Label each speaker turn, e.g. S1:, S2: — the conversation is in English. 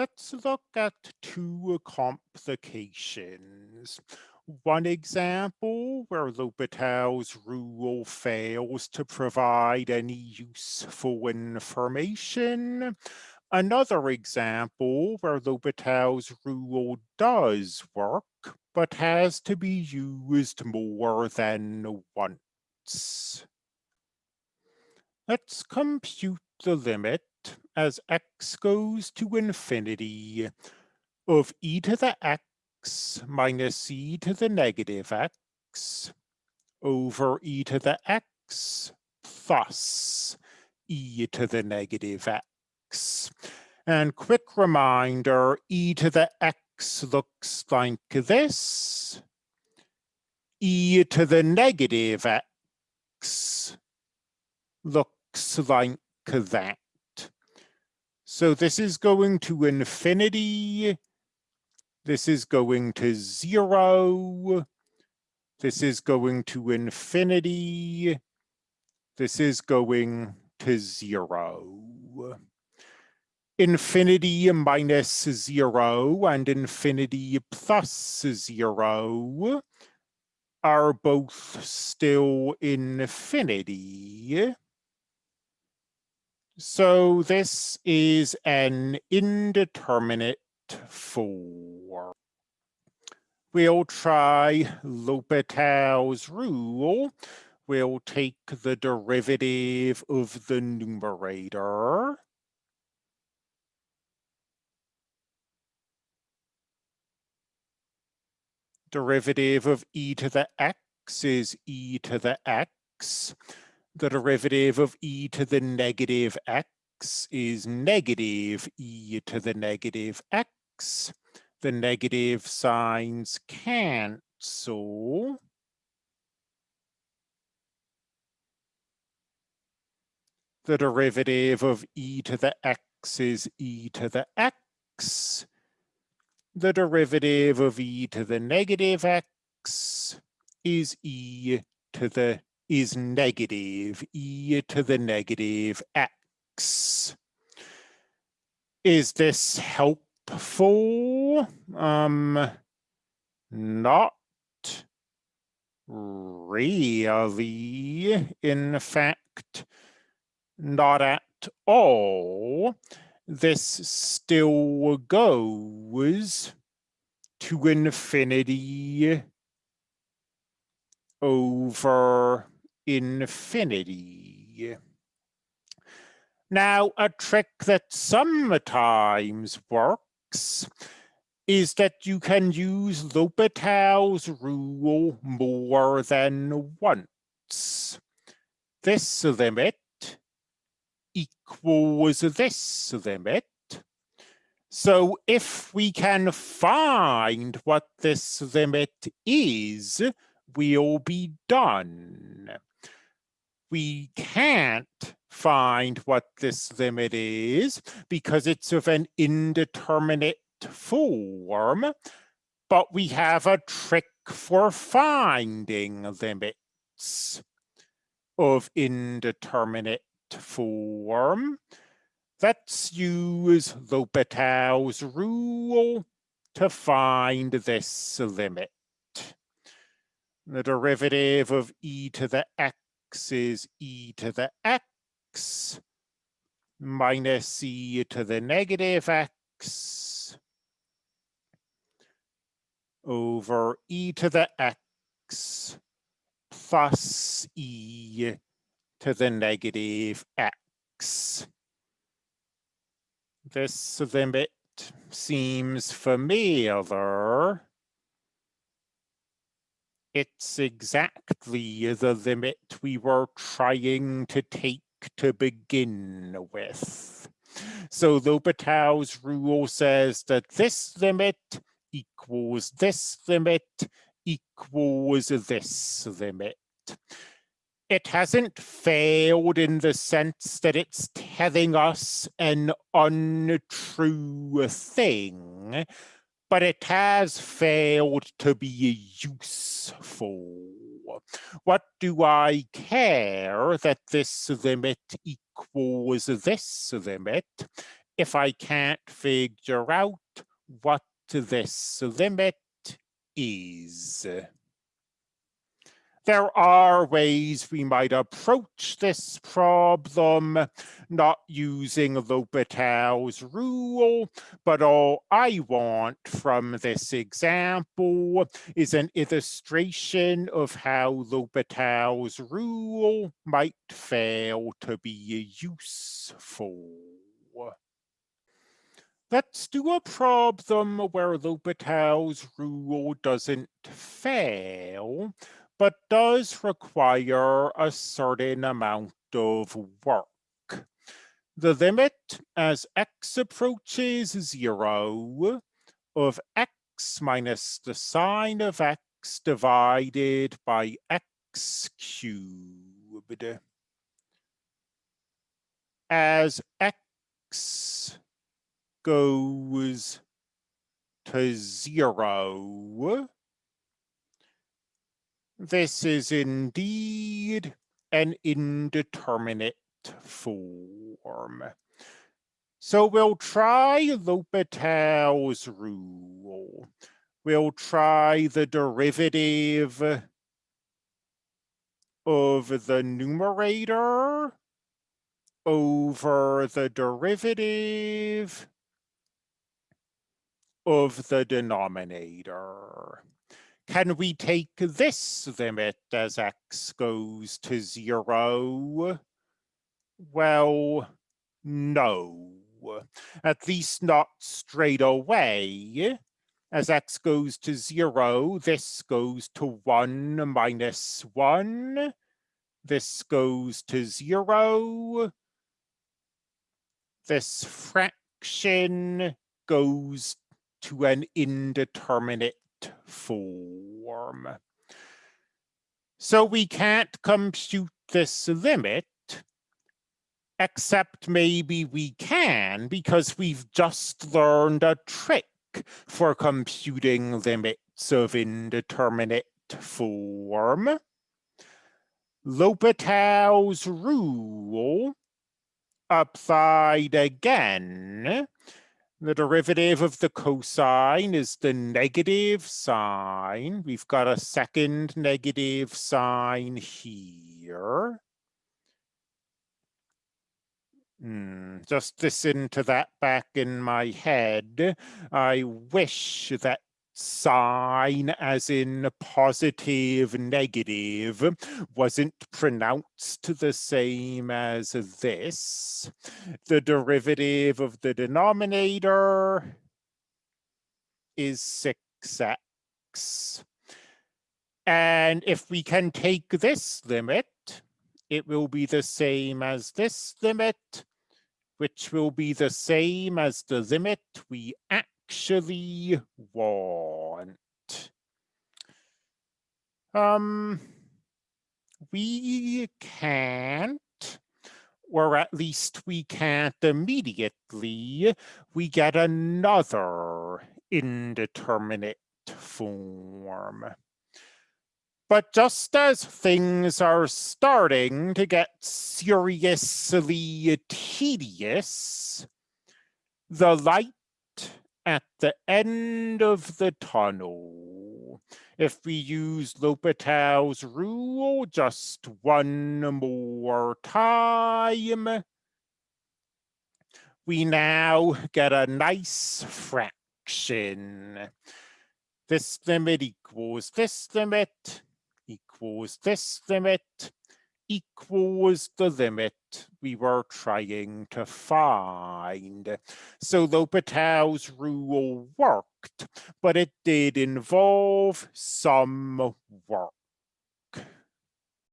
S1: Let's look at two complications. One example where L'Hopital's rule fails to provide any useful information. Another example where L'Hopital's rule does work, but has to be used more than once. Let's compute the limit as x goes to infinity of e to the x minus e to the negative x over e to the x plus e to the negative x. And quick reminder, e to the x looks like this. e to the negative x looks like that. So this is going to infinity. This is going to zero. This is going to infinity. This is going to zero. Infinity minus zero and infinity plus zero are both still infinity. So this is an indeterminate form. We'll try L'Hopital's rule. We'll take the derivative of the numerator. Derivative of e to the x is e to the x the derivative of e to the negative x is negative e to the negative x. The negative signs cancel. The derivative of e to the x is e to the x. The derivative of e to the negative x is e to the is negative e to the negative x. Is this helpful? Um, not really. In fact, not at all. This still goes to infinity over infinity. Now, a trick that sometimes works is that you can use L'Hopital's rule more than once. This limit equals this limit. So if we can find what this limit is, we'll be done we can't find what this limit is because it's of an indeterminate form, but we have a trick for finding limits of indeterminate form. Let's use L'Hopital's rule to find this limit. The derivative of e to the x x is e to the x minus e to the negative x over e to the x plus e to the negative x. This limit seems familiar it's exactly the limit we were trying to take to begin with. So L'Hopital's rule says that this limit equals this limit equals this limit. It hasn't failed in the sense that it's telling us an untrue thing, but it has failed to be useful. What do I care that this limit equals this limit? if I can't figure out what this limit is. There are ways we might approach this problem, not using L'Hopital's rule, but all I want from this example is an illustration of how L'Hopital's rule might fail to be useful. Let's do a problem where L'Hopital's rule doesn't fail, but does require a certain amount of work. The limit as x approaches zero of x minus the sine of x divided by x cubed. As x goes to zero, this is indeed an indeterminate form. So we'll try L'Hopital's rule. We'll try the derivative of the numerator over the derivative of the denominator. Can we take this limit as x goes to zero? Well, no, at least not straight away. As x goes to zero, this goes to one minus one. This goes to zero. This fraction goes to an indeterminate form. So we can't compute this limit, except maybe we can because we've just learned a trick for computing limits of indeterminate form. L'Hopital's rule applied again the derivative of the cosine is the negative sine. We've got a second negative sign here. Hmm, just listen to that back in my head. I wish that sign as in positive negative wasn't pronounced the same as this. The derivative of the denominator is 6x. And if we can take this limit, it will be the same as this limit, which will be the same as the limit we actually want. Um, we can't, or at least we can't immediately, we get another indeterminate form. But just as things are starting to get seriously tedious, the light at the end of the tunnel. If we use L'Hopital's rule just one more time, we now get a nice fraction. This limit equals this limit equals this limit equals the limit we were trying to find. So L'Hopital's rule worked, but it did involve some work.